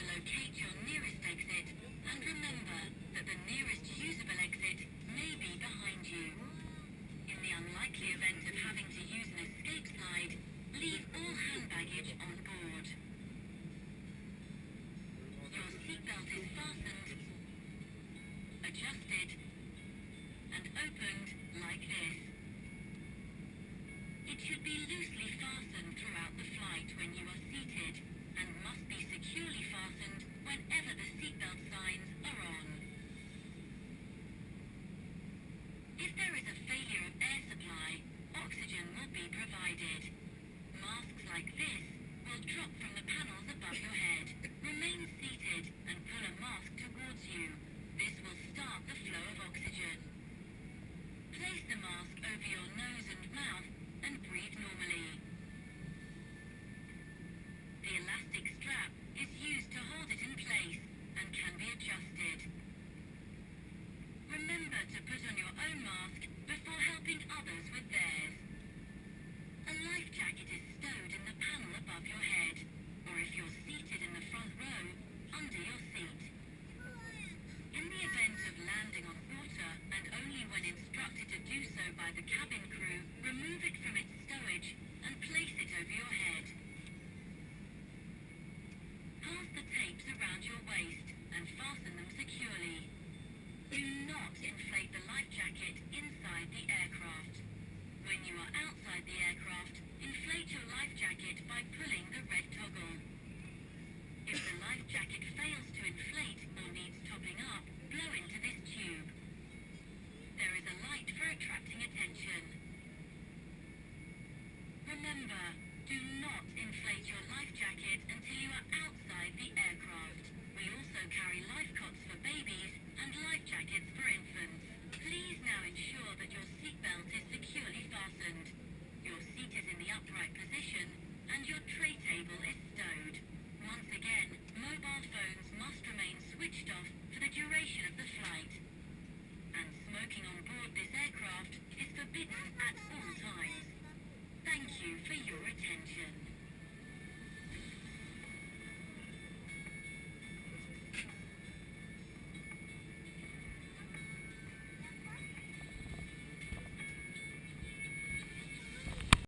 to locate by the cabin crew, remove it from its stowage, and place it over your head. Pass the tapes around your waist, and fasten them securely. Do not inflate the life jacket inside the aircraft. When you are outside the aircraft, inflate your life jacket by pulling Remember, do not inflate your life jacket until you are out